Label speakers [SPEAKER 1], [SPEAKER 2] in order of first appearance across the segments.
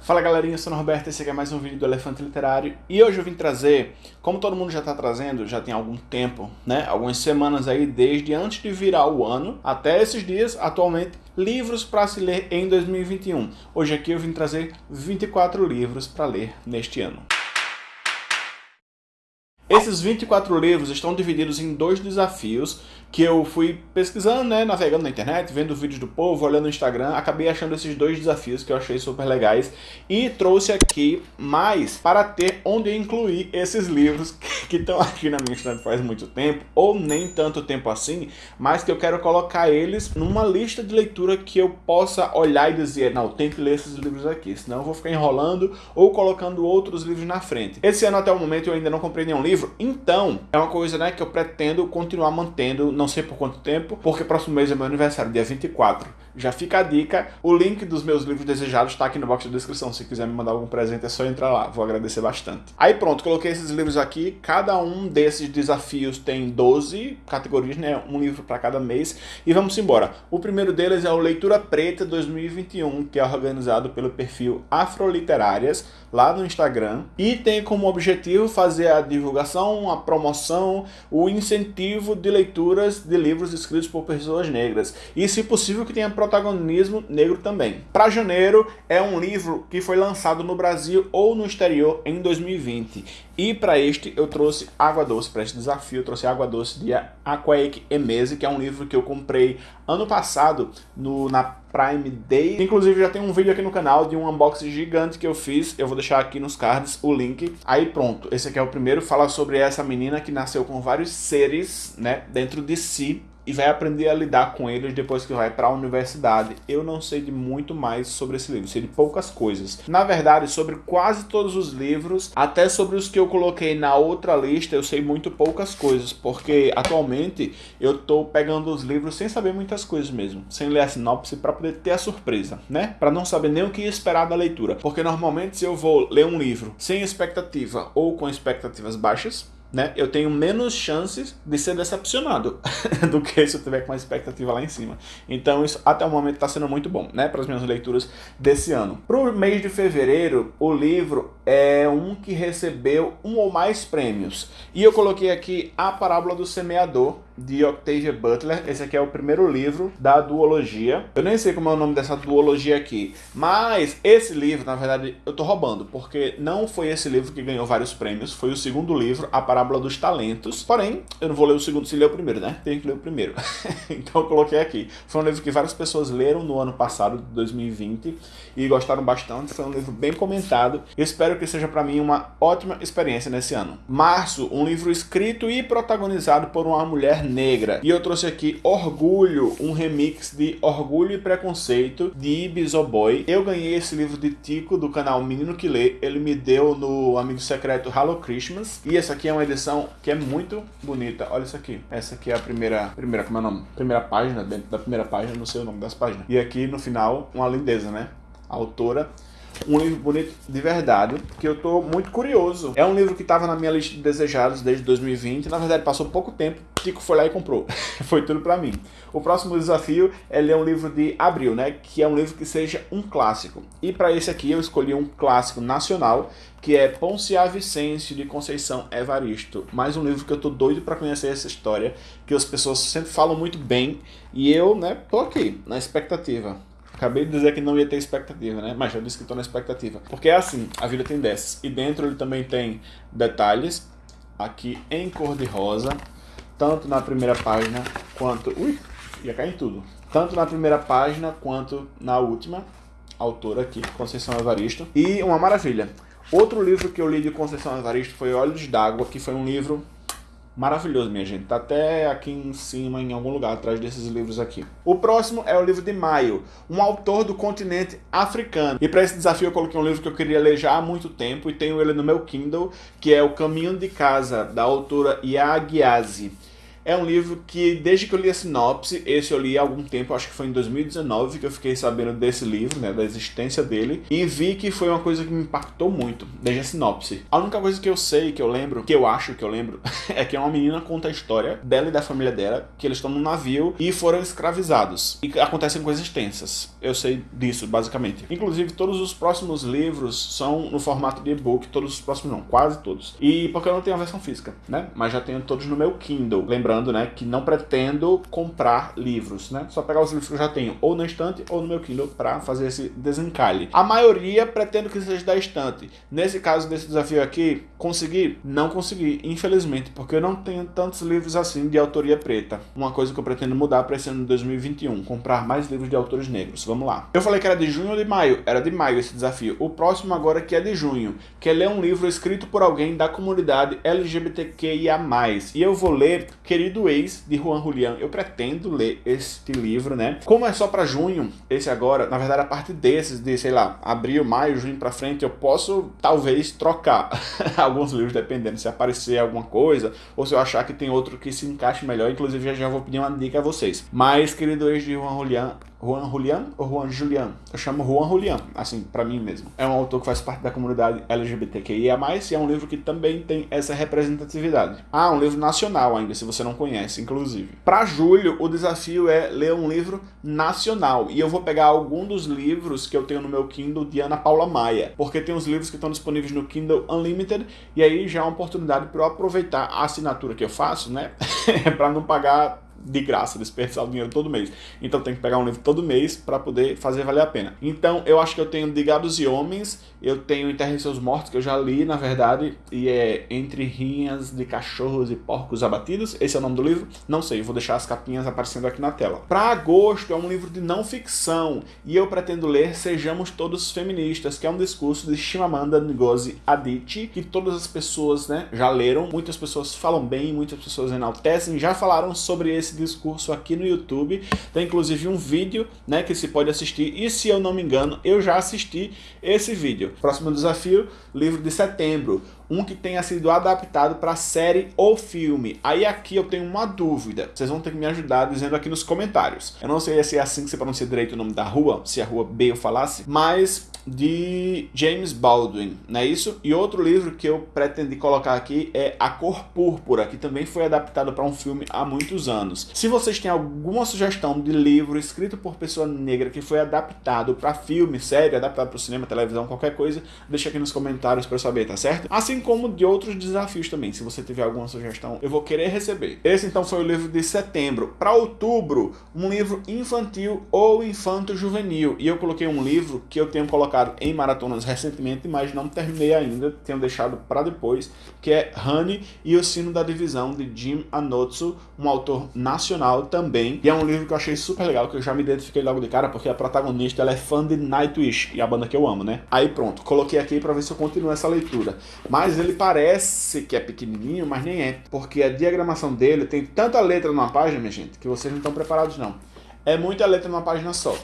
[SPEAKER 1] Fala galerinha, eu sou o Norberto, esse aqui é mais um vídeo do Elefante Literário e hoje eu vim trazer, como todo mundo já está trazendo, já tem algum tempo, né, algumas semanas aí, desde antes de virar o ano até esses dias, atualmente, livros para se ler em 2021. Hoje aqui eu vim trazer 24 livros para ler neste ano. Esses 24 livros estão divididos em dois desafios que eu fui pesquisando, né, navegando na internet, vendo vídeos do povo, olhando no Instagram, acabei achando esses dois desafios que eu achei super legais e trouxe aqui mais para ter onde incluir esses livros que estão aqui na minha estante faz muito tempo, ou nem tanto tempo assim, mas que eu quero colocar eles numa lista de leitura que eu possa olhar e dizer, não, tem que ler esses livros aqui, senão eu vou ficar enrolando ou colocando outros livros na frente. Esse ano até o momento eu ainda não comprei nenhum livro, então é uma coisa né, que eu pretendo continuar mantendo não sei por quanto tempo, porque próximo mês é meu aniversário, dia 24. Já fica a dica, o link dos meus livros desejados está aqui no box de descrição, se quiser me mandar algum presente é só entrar lá, vou agradecer bastante. Aí pronto, coloquei esses livros aqui, cada um desses desafios tem 12 categorias, né, um livro para cada mês, e vamos embora. O primeiro deles é o Leitura Preta 2021, que é organizado pelo perfil Afroliterárias, lá no Instagram, e tem como objetivo fazer a divulgação, a promoção, o incentivo de de livros escritos por pessoas negras. E, se possível, que tenha protagonismo negro também. Para janeiro, é um livro que foi lançado no Brasil ou no exterior em 2020. E para este, eu trouxe Água Doce, para este desafio, eu trouxe Água Doce de Aquaek Emese, que é um livro que eu comprei ano passado no, na Prime Day. Inclusive já tem um vídeo aqui no canal de um unboxing gigante que eu fiz. Eu vou deixar aqui nos cards o link. Aí pronto, esse aqui é o primeiro. Fala sobre essa menina que nasceu com vários seres né, dentro de si e vai aprender a lidar com eles depois que vai para a universidade. Eu não sei de muito mais sobre esse livro, sei de poucas coisas. Na verdade, sobre quase todos os livros, até sobre os que eu coloquei na outra lista, eu sei muito poucas coisas, porque atualmente eu tô pegando os livros sem saber muitas coisas mesmo, sem ler a sinopse para poder ter a surpresa, né? Para não saber nem o que esperar da leitura, porque normalmente se eu vou ler um livro sem expectativa ou com expectativas baixas, né, eu tenho menos chances de ser decepcionado do que se eu tiver com uma expectativa lá em cima. Então isso até o momento está sendo muito bom, né, para as minhas leituras desse ano. Para o mês de fevereiro, o livro é um que recebeu um ou mais prêmios. E eu coloquei aqui A Parábola do Semeador, de Octavia Butler. Esse aqui é o primeiro livro da duologia. Eu nem sei como é o nome dessa duologia aqui, mas esse livro, na verdade, eu tô roubando, porque não foi esse livro que ganhou vários prêmios, foi o segundo livro, A Parábola dos Talentos. Porém, eu não vou ler o segundo se ler o primeiro, né? Tem que ler o primeiro. então eu coloquei aqui. Foi um livro que várias pessoas leram no ano passado, de 2020, e gostaram bastante. Foi um livro bem comentado. Espero que seja para mim uma ótima experiência nesse ano. Março, um livro escrito e protagonizado por uma mulher negra. E eu trouxe aqui Orgulho, um remix de Orgulho e Preconceito, de Ibizoboy. Eu ganhei esse livro de Tico, do canal Menino que Lê. Ele me deu no amigo secreto Hello Christmas. E essa aqui é uma edição que é muito bonita. Olha isso aqui. Essa aqui é a primeira, primeira como é o nome? Primeira página, dentro da primeira página, não sei o nome das páginas. E aqui no final, uma lindeza, né? A autora um livro bonito de verdade, que eu tô muito curioso. É um livro que estava na minha lista de desejados desde 2020, na verdade passou pouco tempo, Tico foi lá e comprou. foi tudo para mim. O próximo desafio é ler um livro de Abril, né, que é um livro que seja um clássico. E para esse aqui eu escolhi um clássico nacional, que é Poncia Vicêncio de Conceição Evaristo. Mais um livro que eu tô doido para conhecer essa história, que as pessoas sempre falam muito bem, e eu, né, tô aqui na expectativa. Acabei de dizer que não ia ter expectativa, né? Mas já disse que estou na expectativa. Porque é assim, a vida tem dessas. E dentro ele também tem detalhes, aqui em cor de rosa, tanto na primeira página quanto... Ui, ia cair em tudo. Tanto na primeira página quanto na última. Autora aqui, Conceição Evaristo. E uma maravilha. Outro livro que eu li de Conceição Evaristo foi Olhos d'Água, que foi um livro Maravilhoso, minha gente. Tá até aqui em cima, em algum lugar, atrás desses livros aqui. O próximo é o livro de Maio, um autor do continente africano. E para esse desafio eu coloquei um livro que eu queria ler já há muito tempo e tenho ele no meu Kindle, que é O Caminho de Casa, da autora Yagiase. É um livro que, desde que eu li a sinopse, esse eu li há algum tempo, acho que foi em 2019 que eu fiquei sabendo desse livro, né, da existência dele, e vi que foi uma coisa que me impactou muito, desde a sinopse. A única coisa que eu sei, que eu lembro, que eu acho que eu lembro, é que uma menina conta a história dela e da família dela, que eles estão num navio e foram escravizados. E acontecem coisas tensas. Eu sei disso, basicamente. Inclusive, todos os próximos livros são no formato de e-book, todos os próximos não, quase todos. E porque eu não tenho a versão física, né? Mas já tenho todos no meu Kindle. Lembrando, né, que não pretendo comprar livros, né? Só pegar os livros que eu já tenho ou na estante ou no meu Kindle para fazer esse desencalhe. A maioria pretendo que seja da estante. Nesse caso desse desafio aqui, consegui? Não consegui, infelizmente, porque eu não tenho tantos livros assim de autoria preta. Uma coisa que eu pretendo mudar para esse ano de 2021, comprar mais livros de autores negros. Vamos lá. Eu falei que era de junho ou de maio? Era de maio esse desafio. O próximo agora que é de junho, que é ler um livro escrito por alguém da comunidade LGBTQIA+. E eu vou ler Querido Ex, de Juan Julián. Eu pretendo ler este livro, né? Como é só para junho, esse agora, na verdade a parte desses, de, sei lá, abril, maio, junho para frente, eu posso, talvez, trocar alguns livros, dependendo se aparecer alguma coisa, ou se eu achar que tem outro que se encaixe melhor. Inclusive, já, já vou pedir uma dica a vocês. Mas, Querido Ex, de Juan Julián, Juan Julián ou Juan Julián? Eu chamo Juan Julián, assim, para mim mesmo. É um autor que faz parte da comunidade LGBTQIA+, e é um livro que também tem essa representatividade. Ah, um livro nacional ainda, se você não conhece, inclusive. Para julho, o desafio é ler um livro nacional, e eu vou pegar algum dos livros que eu tenho no meu Kindle de Ana Paula Maia, porque tem os livros que estão disponíveis no Kindle Unlimited, e aí já é uma oportunidade para eu aproveitar a assinatura que eu faço, né, para não pagar de graça, desperdiçar o dinheiro todo mês. Então tem que pegar um livro todo mês para poder fazer valer a pena. Então eu acho que eu tenho De Gados e Homens, eu tenho Enterre Seus Mortos, que eu já li, na verdade, e é Entre Rinhas de Cachorros e Porcos Abatidos. Esse é o nome do livro? Não sei, vou deixar as capinhas aparecendo aqui na tela. Para agosto é um livro de não ficção, e eu pretendo ler Sejamos Todos Feministas, que é um discurso de Shimamanda Ngozi Adichie, que todas as pessoas né, já leram, muitas pessoas falam bem, muitas pessoas enaltecem, já falaram sobre esse discurso aqui no YouTube. Tem inclusive um vídeo né, que se pode assistir, e se eu não me engano, eu já assisti esse vídeo. Próximo desafio, livro de setembro. Um que tenha sido adaptado para série ou filme. Aí aqui eu tenho uma dúvida. Vocês vão ter que me ajudar dizendo aqui nos comentários. Eu não sei se é assim que se pronuncia direito o nome da rua, se a rua B eu falasse, mas de James Baldwin, não é isso? E outro livro que eu pretendi colocar aqui é A Cor Púrpura, que também foi adaptado para um filme há muitos anos. Se vocês têm alguma sugestão de livro escrito por pessoa negra que foi adaptado para filme, série, adaptado para o cinema, televisão, qualquer coisa, deixa aqui nos comentários para eu saber, tá certo? Assim como de outros desafios também, se você tiver alguma sugestão, eu vou querer receber. Esse então foi o livro de setembro. Para outubro, um livro infantil ou infanto-juvenil. E eu coloquei um livro que eu tenho colocado colocado em maratonas recentemente, mas não terminei ainda, tenho deixado para depois, que é Honey e o Sino da Divisão, de Jim Anotsu, um autor nacional também. E é um livro que eu achei super legal, que eu já me identifiquei logo de cara, porque a protagonista ela é fã de Nightwish, e a banda que eu amo, né? Aí pronto, coloquei aqui para ver se eu continuo essa leitura. Mas ele parece que é pequenininho, mas nem é, porque a diagramação dele tem tanta letra numa página, minha gente, que vocês não estão preparados não. É muita letra numa página só.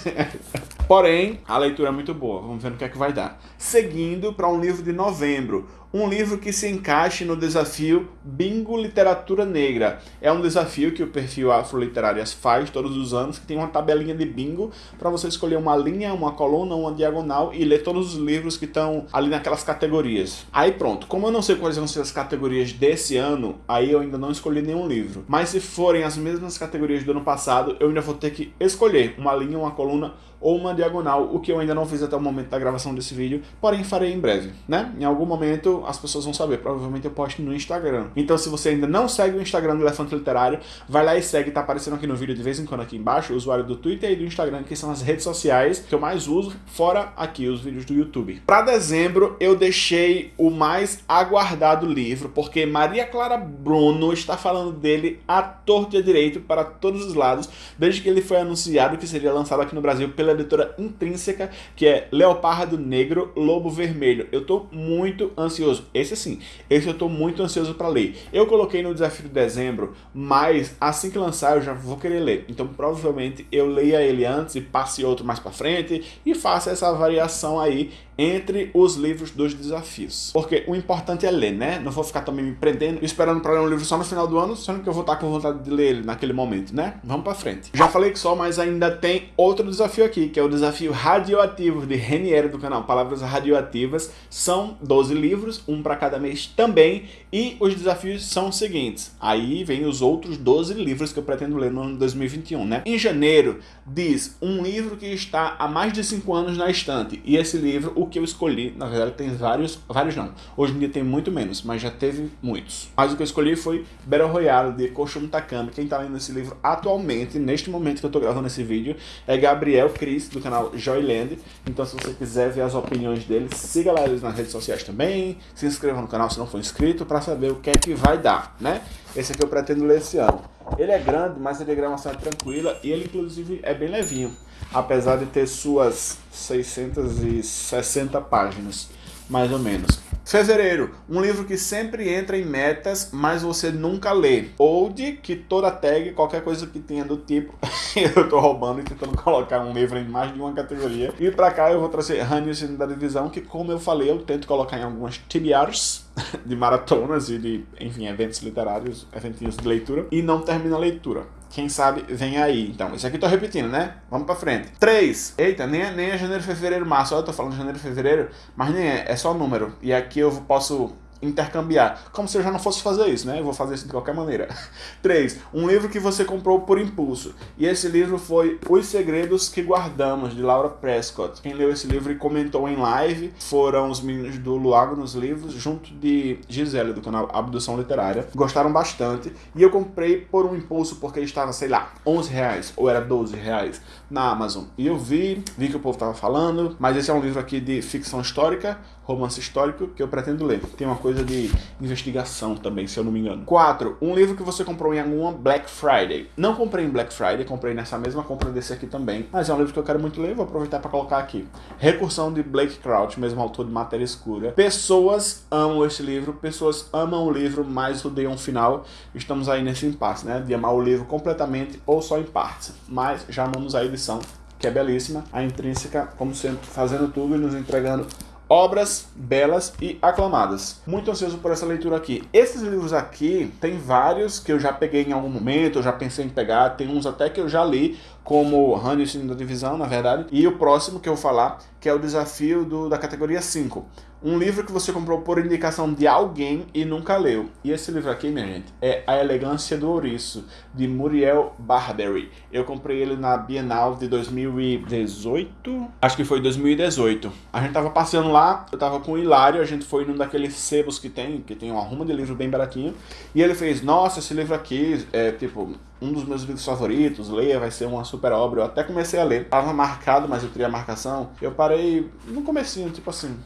[SPEAKER 1] Porém, a leitura é muito boa, vamos ver no que é que vai dar. Seguindo para um livro de novembro, um livro que se encaixe no desafio Bingo Literatura Negra. É um desafio que o perfil Afroliterárias faz todos os anos, que tem uma tabelinha de bingo para você escolher uma linha, uma coluna, uma diagonal e ler todos os livros que estão ali naquelas categorias. Aí pronto, como eu não sei quais vão ser as categorias desse ano, aí eu ainda não escolhi nenhum livro. Mas se forem as mesmas categorias do ano passado, eu ainda vou ter que escolher uma linha, uma coluna ou uma diagonal, o que eu ainda não fiz até o momento da gravação desse vídeo, porém farei em breve, né? Em algum momento as pessoas vão saber, provavelmente eu posto no Instagram. Então se você ainda não segue o Instagram do Elefante Literário, vai lá e segue, tá aparecendo aqui no vídeo de vez em quando aqui embaixo, o usuário do Twitter e do Instagram, que são as redes sociais que eu mais uso, fora aqui os vídeos do YouTube. Para dezembro eu deixei o mais aguardado livro, porque Maria Clara Bruno está falando dele à torta e à direito para todos os lados, desde que ele foi anunciado que seria lançado aqui no Brasil pela editora Intrínseca, que é Leopardo Negro, Lobo Vermelho. Eu tô muito ansioso ansioso. Esse sim, esse eu tô muito ansioso para ler. Eu coloquei no desafio de dezembro, mas assim que lançar eu já vou querer ler. Então provavelmente eu leia ele antes e passe outro mais para frente e faça essa variação aí entre os livros dos desafios. Porque o importante é ler, né? Não vou ficar também me prendendo esperando para ler um livro só no final do ano, sendo que eu vou estar com vontade de ler ele naquele momento, né? Vamos para frente. Já falei que só, mas ainda tem outro desafio aqui, que é o desafio radioativo de Reniero do canal Palavras Radioativas. São 12 livros, um para cada mês também, e os desafios são os seguintes. Aí vem os outros 12 livros que eu pretendo ler no ano 2021, né? Em janeiro, diz um livro que está há mais de 5 anos na estante, e esse livro, o que eu escolhi, na verdade tem vários, vários não, hoje em dia tem muito menos, mas já teve muitos. Mas o que eu escolhi foi Battle Royale de Koshumi Takami, quem está lendo esse livro atualmente, neste momento que eu estou gravando esse vídeo, é Gabriel Cris, do canal Joyland, então se você quiser ver as opiniões dele, siga lá eles nas redes sociais também, se inscreva no canal se não for inscrito, para saber o que é que vai dar, né? Esse aqui eu pretendo ler esse ano. Ele é grande, mas a diagramação é tranquila e ele inclusive é bem levinho apesar de ter suas 660 páginas, mais ou menos. Fevereiro, um livro que sempre entra em metas, mas você nunca lê. Ou de que toda tag, qualquer coisa que tenha do tipo, eu tô roubando e tentando colocar um livro em mais de uma categoria. E pra cá eu vou trazer Ranius da Divisão, que como eu falei, eu tento colocar em algumas TBRs de maratonas e de, enfim, eventos literários, eventinhos de leitura, e não termina a leitura. Quem sabe vem aí. Então, isso aqui tô repetindo, né? Vamos pra frente. 3. Eita, nem é, nem é janeiro, fevereiro, março. Olha, eu tô falando janeiro, fevereiro, mas nem é. É só número. E aqui eu posso intercambiar. Como se eu já não fosse fazer isso, né? Eu vou fazer isso de qualquer maneira. 3. Um livro que você comprou por impulso. E esse livro foi Os Segredos que Guardamos, de Laura Prescott. Quem leu esse livro e comentou em live foram os meninos do Luago nos Livros, junto de Gisele, do canal Abdução Literária. Gostaram bastante. E eu comprei por um impulso porque estava, sei lá, 11 reais ou era 12 reais na Amazon. E eu vi, vi que o povo estava falando, mas esse é um livro aqui de ficção histórica, romance histórico, que eu pretendo ler. Tem uma coisa de investigação também, se eu não me engano. 4. Um livro que você comprou em alguma Black Friday. Não comprei em Black Friday, comprei nessa mesma compra desse aqui também, mas é um livro que eu quero muito ler, vou aproveitar para colocar aqui. Recursão de Blake Crouch, mesmo autor de Matéria Escura. Pessoas amam esse livro, pessoas amam o livro, mas odeiam o final. Estamos aí nesse impasse, né? De amar o livro completamente ou só em partes. Mas já amamos a edição, que é belíssima. A intrínseca, como sempre, fazendo tudo e nos entregando obras belas e aclamadas. Muito ansioso por essa leitura aqui. Esses livros aqui, tem vários que eu já peguei em algum momento, eu já pensei em pegar, tem uns até que eu já li, como Hannes da Divisão, na verdade, e o próximo que eu vou falar, que é o desafio do, da categoria 5. Um livro que você comprou por indicação de alguém e nunca leu. E esse livro aqui, minha gente, é A Elegância do Ouriço, de Muriel Barbery. Eu comprei ele na Bienal de 2018, acho que foi 2018. A gente tava passeando lá, eu tava com o Hilário, a gente foi num daqueles sebos que tem, que tem uma ruma de livro bem baratinho, e ele fez, nossa, esse livro aqui é tipo um dos meus livros favoritos, leia, vai ser uma super obra. Eu até comecei a ler, tava marcado, mas eu queria a marcação. Eu parei no comecinho, tipo assim,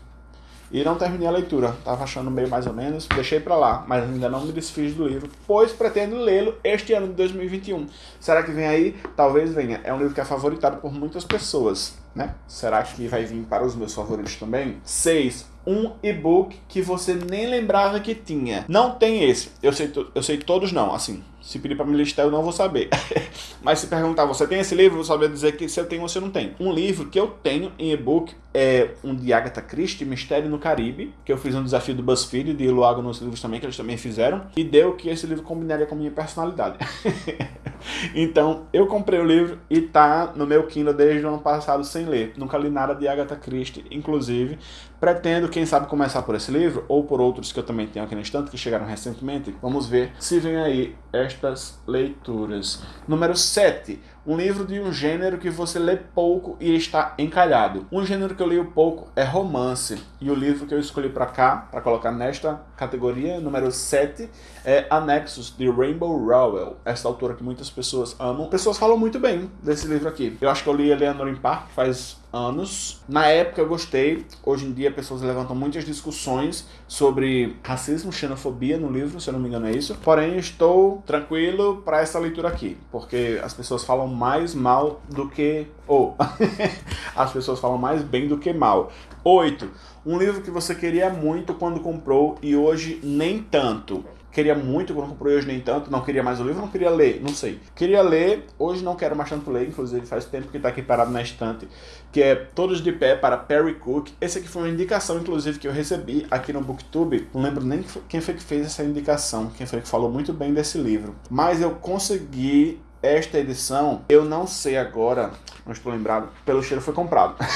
[SPEAKER 1] e não terminei a leitura. Tava achando meio mais ou menos, deixei para lá, mas ainda não me desfiz do livro, pois pretendo lê-lo este ano de 2021. Será que vem aí? Talvez venha. É um livro que é favoritado por muitas pessoas, né? Será que vai vir para os meus favoritos também? 6 um e-book que você nem lembrava que tinha. Não tem esse. Eu sei, eu sei todos não, assim. Se pedir para me listar, eu não vou saber. Mas se perguntar, você tem esse livro? Eu vou saber dizer que se eu tenho ou se eu não tenho. Um livro que eu tenho em e-book é um de Agatha Christie, Mistério no Caribe, que eu fiz um desafio do BuzzFeed, de Luago nos livros também, que eles também fizeram, e deu que esse livro combinaria com a minha personalidade. então, eu comprei o livro e tá no meu Kindle desde o ano passado sem ler. Nunca li nada de Agatha Christie, inclusive. Pretendo, quem sabe, começar por esse livro, ou por outros que eu também tenho aqui na estante, que chegaram recentemente. Vamos ver se vem aí estas leituras. Número 7 um livro de um gênero que você lê pouco e está encalhado. Um gênero que eu leio pouco é romance. E o livro que eu escolhi para cá, para colocar nesta categoria, número 7, é Anexos, de Rainbow Rowell. Essa autora que muitas pessoas amam. Pessoas falam muito bem desse livro aqui. Eu acho que eu li Eleanor em Park faz anos. Na época eu gostei, hoje em dia pessoas levantam muitas discussões sobre racismo, xenofobia no livro, se eu não me engano é isso. Porém, estou tranquilo para essa leitura aqui, porque as pessoas falam mais mal do que... ou as pessoas falam mais bem do que mal. 8. Um livro que você queria muito quando comprou e hoje nem tanto queria muito quando comprei hoje nem tanto, não queria mais o livro, não queria ler, não sei. Queria ler, hoje não quero mais tanto ler, inclusive faz tempo que está aqui parado na estante, que é Todos de Pé, para Perry Cook. Esse aqui foi uma indicação, inclusive, que eu recebi aqui no Booktube, não lembro nem quem foi que fez essa indicação, quem foi que falou muito bem desse livro. Mas eu consegui esta edição, eu não sei agora, não estou lembrado, pelo cheiro foi comprado.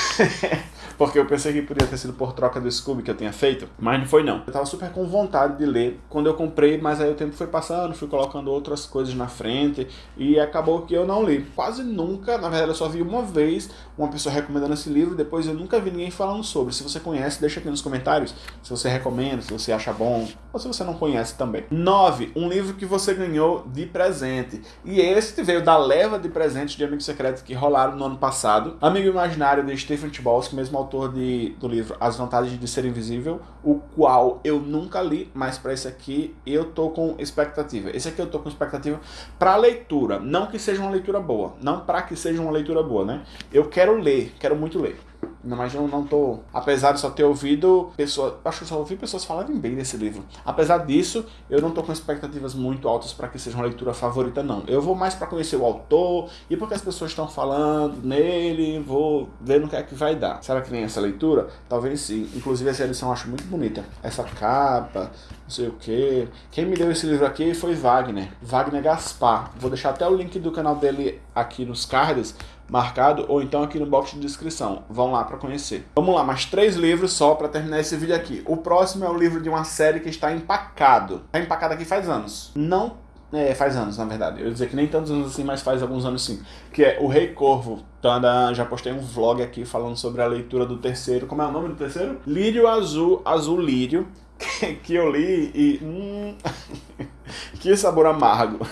[SPEAKER 1] porque eu pensei que podia ter sido por troca do Scooby que eu tinha feito, mas não foi não. Eu tava super com vontade de ler quando eu comprei, mas aí o tempo foi passando, fui colocando outras coisas na frente e acabou que eu não li. Quase nunca, na verdade eu só vi uma vez uma pessoa recomendando esse livro, depois eu nunca vi ninguém falando sobre. Se você conhece, deixa aqui nos comentários se você recomenda, se você acha bom, ou se você não conhece também. 9. Um livro que você ganhou de presente. E esse veio da leva de presentes de Amigo Secreto que rolaram no ano passado. Amigo Imaginário de Stephen Chbosky, mesmo autor de, do livro As Vantagens de Ser Invisível, o qual eu nunca li, mas para esse aqui eu tô com expectativa. Esse aqui eu tô com expectativa para leitura, não que seja uma leitura boa, não para que seja uma leitura boa, né? Eu quero ler, quero muito ler. Mas eu não tô. Apesar de só ter ouvido pessoas. Acho que só ouvi pessoas falarem bem desse livro. Apesar disso, eu não tô com expectativas muito altas para que seja uma leitura favorita, não. Eu vou mais para conhecer o autor e porque as pessoas estão falando nele, vou ver no que é que vai dar. Será que vem essa leitura? Talvez sim. Inclusive essa edição eu acho muito bonita. Essa capa, não sei o que. Quem me deu esse livro aqui foi Wagner. Wagner Gaspar. Vou deixar até o link do canal dele aqui nos cards marcado ou então aqui no box de descrição. Vão lá para conhecer. Vamos lá, mais três livros só para terminar esse vídeo aqui. O próximo é o livro de uma série que está empacado. Está empacado aqui faz anos. Não é, faz anos, na verdade. Eu ia dizer que nem tantos anos assim, mas faz alguns anos sim. Que é O Rei Corvo. Então, já postei um vlog aqui falando sobre a leitura do terceiro. Como é o nome do terceiro? Lírio Azul, Azul Lírio. Que eu li e... Hum, que sabor amargo.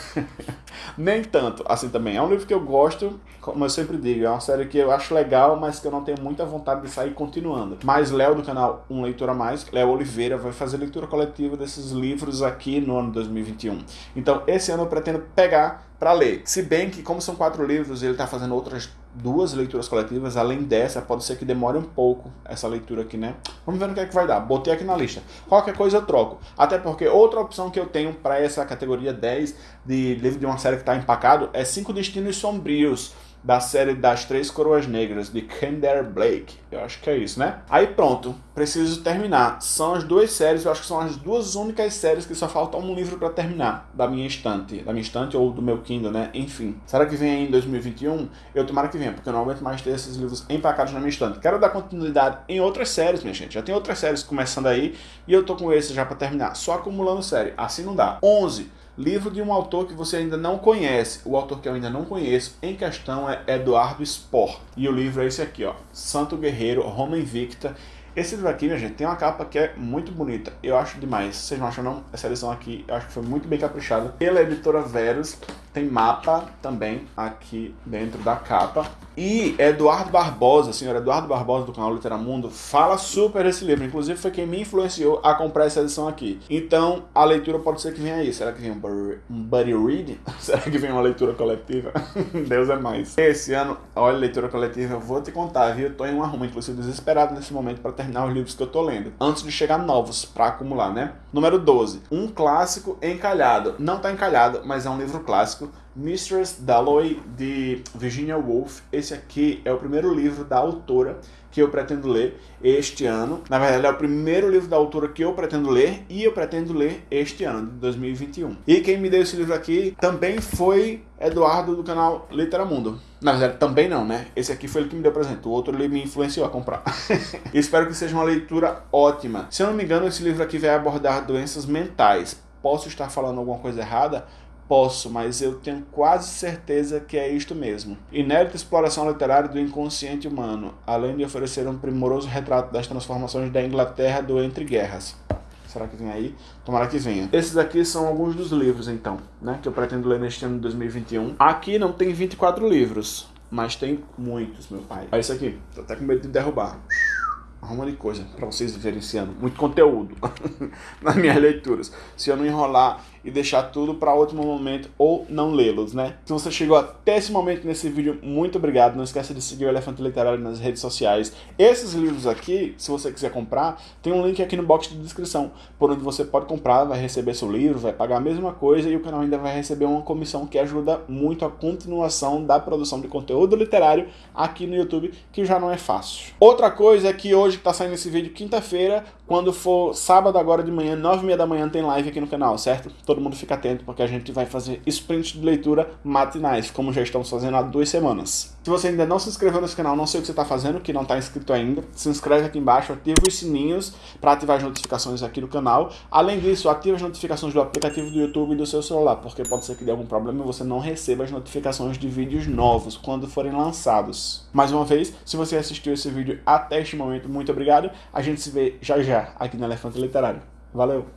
[SPEAKER 1] Nem tanto, assim também. É um livro que eu gosto, como eu sempre digo, é uma série que eu acho legal, mas que eu não tenho muita vontade de sair continuando. Mas Léo do canal Um Leitor a Mais, Léo Oliveira, vai fazer leitura coletiva desses livros aqui no ano 2021. Então, esse ano eu pretendo pegar para ler. Se bem que, como são quatro livros, ele está fazendo outras duas leituras coletivas, além dessa, pode ser que demore um pouco essa leitura aqui, né? Vamos ver no que é que vai dar. Botei aqui na lista. Qualquer coisa eu troco. Até porque outra opção que eu tenho para essa categoria 10 de livro de uma série que está empacado é Cinco Destinos Sombrios da série das Três Coroas Negras, de Kender Blake. Eu acho que é isso, né? Aí pronto, preciso terminar. São as duas séries, eu acho que são as duas únicas séries que só falta um livro para terminar da minha estante. Da minha estante ou do meu Kindle, né? Enfim. Será que vem aí em 2021? Eu tomara que venha, porque eu não aguento mais ter esses livros empacados na minha estante. Quero dar continuidade em outras séries, minha gente. Já tem outras séries começando aí e eu tô com esse já para terminar. Só acumulando série. Assim não dá. 11 Livro de um autor que você ainda não conhece. O autor que eu ainda não conheço em questão é Eduardo Spor. E o livro é esse aqui, ó. Santo Guerreiro, Roma Invicta. Esse livro aqui, minha gente, tem uma capa que é muito bonita. Eu acho demais. Vocês não acham não? Essa edição aqui, eu acho que foi muito bem caprichada. Pela editora Verus. Tem mapa também aqui dentro da capa. E Eduardo Barbosa, senhor Eduardo Barbosa do canal Literamundo, fala super desse livro. Inclusive foi quem me influenciou a comprar essa edição aqui. Então a leitura pode ser que venha aí. Será que vem um buddy read? Será que vem uma leitura coletiva? Deus é mais. Esse ano, olha, leitura coletiva, eu vou te contar, viu? Eu tô em uma ruma, inclusive desesperado nesse momento para terminar os livros que eu tô lendo. Antes de chegar novos para acumular, né? Número 12. Um clássico encalhado. Não tá encalhado, mas é um livro clássico, Mistress Dalloway, de Virginia Woolf. Esse aqui é o primeiro livro da autora que eu pretendo ler este ano. Na verdade, é o primeiro livro da autora que eu pretendo ler e eu pretendo ler este ano, de 2021. E quem me deu esse livro aqui também foi Eduardo do canal Literamundo. Na verdade, também não, né? Esse aqui foi ele que me deu presente. O outro ele me influenciou a comprar. Espero que seja uma leitura ótima. Se eu não me engano, esse livro aqui vai abordar doenças mentais. Posso estar falando alguma coisa errada, Posso, mas eu tenho quase certeza que é isto mesmo. Inédita exploração literária do inconsciente humano, além de oferecer um primoroso retrato das transformações da Inglaterra do Entre Guerras. Será que vem aí? Tomara que venha. Esses aqui são alguns dos livros, então, né? Que eu pretendo ler neste ano de 2021. Aqui não tem 24 livros. mas tem muitos, meu pai. Olha isso aqui, tô até com medo de derrubar arruma de coisa para vocês ano. Muito conteúdo nas minhas leituras. Se eu não enrolar e deixar tudo para último momento ou não lê-los, né? Se você chegou até esse momento nesse vídeo, muito obrigado. Não esqueça de seguir o Elefante Literário nas redes sociais. Esses livros aqui, se você quiser comprar, tem um link aqui no box de descrição, por onde você pode comprar, vai receber seu livro, vai pagar a mesma coisa e o canal ainda vai receber uma comissão que ajuda muito a continuação da produção de conteúdo literário aqui no YouTube, que já não é fácil. Outra coisa é que hoje está saindo esse vídeo quinta-feira, quando for sábado agora de manhã, nove e meia da manhã, tem live aqui no canal, certo? Todo mundo fica atento, porque a gente vai fazer sprints de leitura matinais, como já estamos fazendo há duas semanas. Se você ainda não se inscreveu nesse canal, não sei o que você está fazendo, que não está inscrito ainda, se inscreve aqui embaixo, ativa os sininhos para ativar as notificações aqui do canal. Além disso, ativa as notificações do aplicativo do YouTube e do seu celular, porque pode ser que dê algum problema e você não receba as notificações de vídeos novos quando forem lançados. Mais uma vez, se você assistiu esse vídeo até este momento, muito obrigado. A gente se vê já já aqui no Elefante Literário. Valeu!